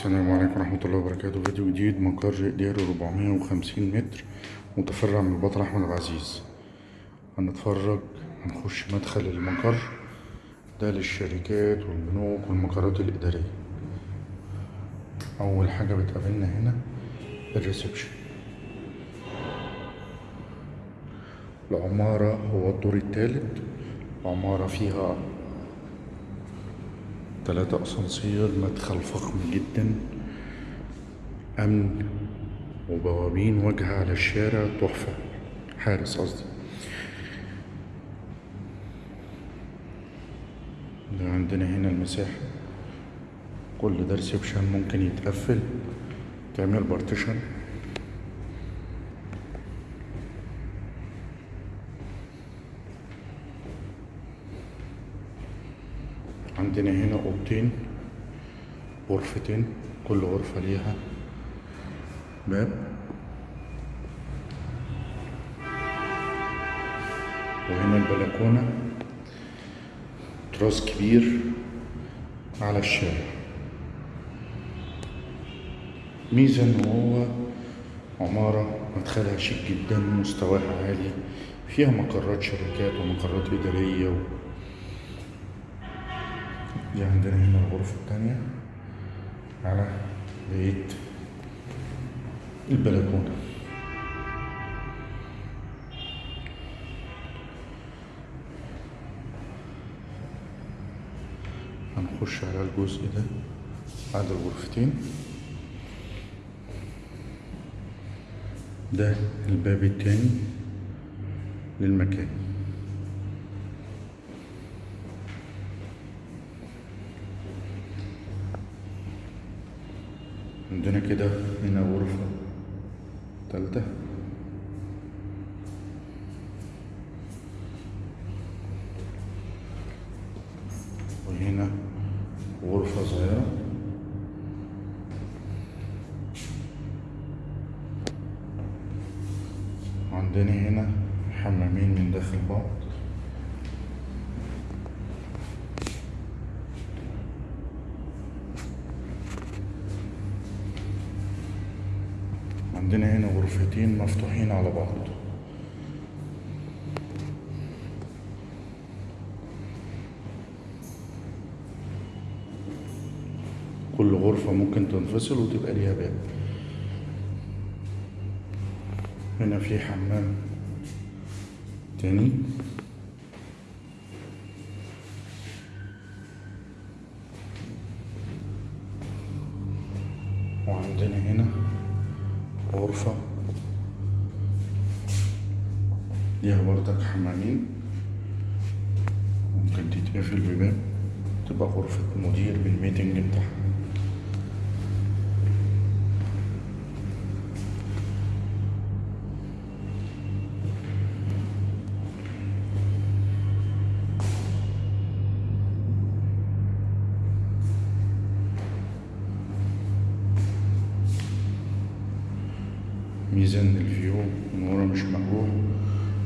السلام عليكم ورحمة الله وبركاته. فيديو جديد مقر إداري 450 متر متفرع من البطل أحمد العزيز. هنتفرج هنخش مدخل المقر ده للشركات والبنوك والمقرات الإدارية. أول حاجة بتقابلنا هنا الريسبشن. العمارة هو الدور التالت. عمارة فيها تلاتة أسانسير مدخل فخم جدا أمن وبوابين واجهة على الشارع تحفة. حارس قصدي. ده عندنا هنا المساحة. كل ده reception ممكن يتقفل. تعمل partition عندنا هنا أوضتين غرفتين كل غرفة ليها باب. وهنا البلكونة تراس كبير على الشارع. ميزة إن هو عمارة مدخلها شيك جدا مستواها عالي فيها مقرات شركات ومقرات إدارية و... دي عندنا هنا الغرفة التانية. على بيت البلكونة. هنخش على الجزء ده بعد الغرفتين. ده الباب التاني للمكان. عندنا كده هنا غرفة تالتة. وهنا غرفة صغيرة. عندنا هنا حمامين من داخل بعض عندنا هنا غرفتين مفتوحين على بعض. كل غرفة ممكن تنفصل وتبقى ليها باب. هنا في حمام تاني. وعندنا هنا غرفة. ليها بردك حمامين. ممكن تتقفل بباب. تبقى غرفة مدير بالميتنج بتاعها ميزان الفيو من ورا مش مقروح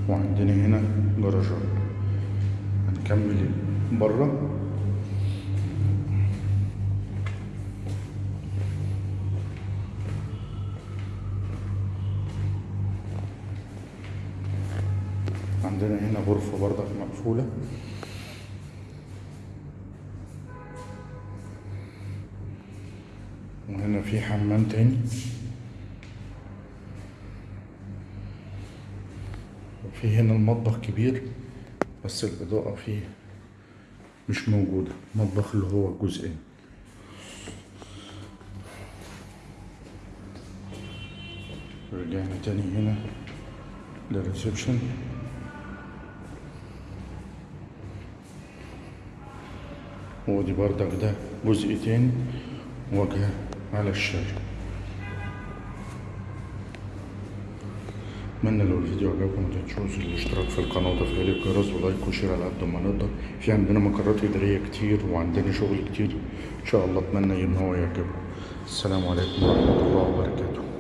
وعندنا هنا جراجات. هنكمل بره عندنا هنا غرفة برضك مقفولة. وهنا في حمام تاني. وفي هنا المطبخ كبير بس الإضاءة فيه مش موجودة المطبخ اللي هو جزئين. رجعنا تاني هنا للريسبشن ودي بردك ده جزء تاني واجهة على الشارع أتمنى لو الفيديو عجبكم ما الاشتراك في القناة وتفعيل الجرس ولايك وشير على قد ما نقدر. في عندنا مقرات إدارية كتير وعندنا شغل كتير إن شاء الله أتمنى إن هو يعجبكم. السلام عليكم ورحمة الله وبركاته.